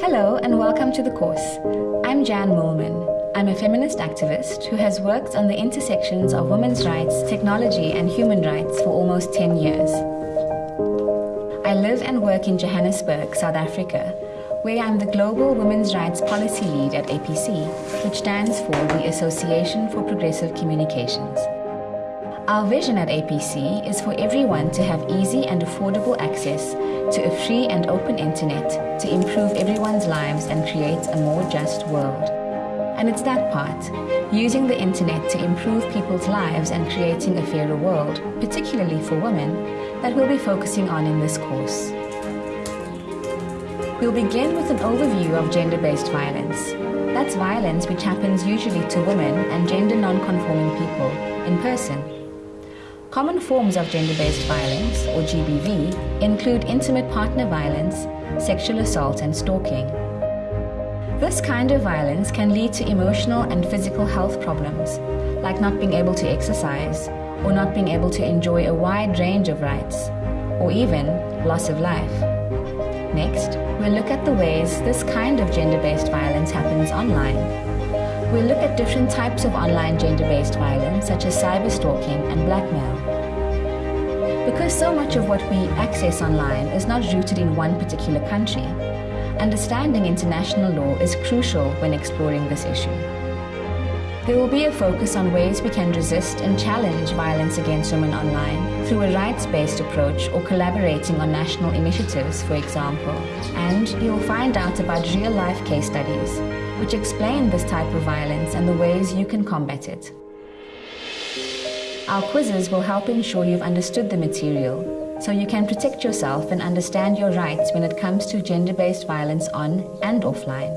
Hello and welcome to the course. I'm Jan Moolman. I'm a feminist activist who has worked on the intersections of women's rights, technology and human rights for almost 10 years. I live and work in Johannesburg, South Africa, where I'm the Global Women's Rights Policy Lead at APC, which stands for the Association for Progressive Communications. Our vision at APC is for everyone to have easy and affordable access to a free and open internet to improve everyone's lives and create a more just world. And it's that part, using the internet to improve people's lives and creating a fairer world, particularly for women, that we'll be focusing on in this course. We'll begin with an overview of gender-based violence. That's violence which happens usually to women and gender non-conforming people, in person. Common forms of gender-based violence, or GBV, include intimate partner violence, sexual assault and stalking. This kind of violence can lead to emotional and physical health problems, like not being able to exercise, or not being able to enjoy a wide range of rights, or even loss of life. Next, we'll look at the ways this kind of gender-based violence happens online. We'll look at different types of online gender-based violence, such as cyberstalking and blackmail. Because so much of what we access online is not rooted in one particular country, understanding international law is crucial when exploring this issue. There will be a focus on ways we can resist and challenge violence against women online through a rights-based approach or collaborating on national initiatives, for example. And you'll find out about real-life case studies, which explain this type of violence and the ways you can combat it. Our quizzes will help ensure you've understood the material so you can protect yourself and understand your rights when it comes to gender-based violence on and offline.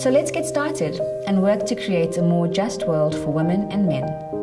So let's get started and work to create a more just world for women and men.